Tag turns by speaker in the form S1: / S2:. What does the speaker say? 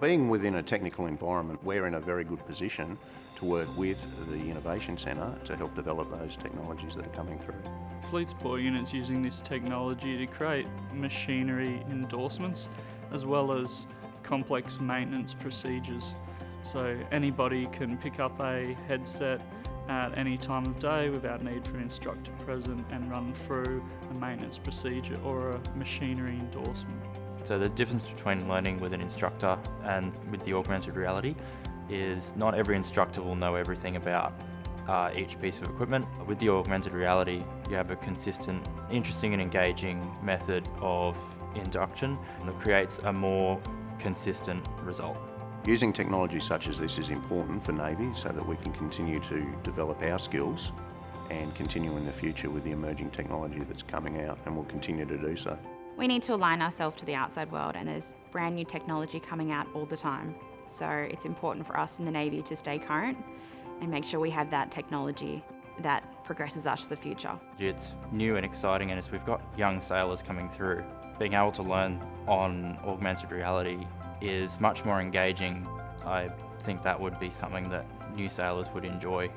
S1: Being within a technical environment, we're in a very good position to work with the Innovation Centre to help develop those technologies that are coming through.
S2: Fleet Support Units using this technology to create machinery endorsements as well as complex maintenance procedures. So anybody can pick up a headset at any time of day without need for an instructor present and run through a maintenance procedure or a machinery endorsement.
S3: So the difference between learning with an instructor and with the augmented reality is not every instructor will know everything about uh, each piece of equipment. With the augmented reality, you have a consistent, interesting and engaging method of induction that creates a more consistent result.
S1: Using technology such as this is important for Navy so that we can continue to develop our skills and continue in the future with the emerging technology that's coming out and will continue to do so.
S4: We need to align ourselves to the outside world and there's brand new technology coming out all the time. So it's important for us in the Navy to stay current and make sure we have that technology that progresses us to the future.
S3: It's new and exciting and as we've got young sailors coming through, being able to learn on augmented reality is much more engaging. I think that would be something that new sailors would enjoy.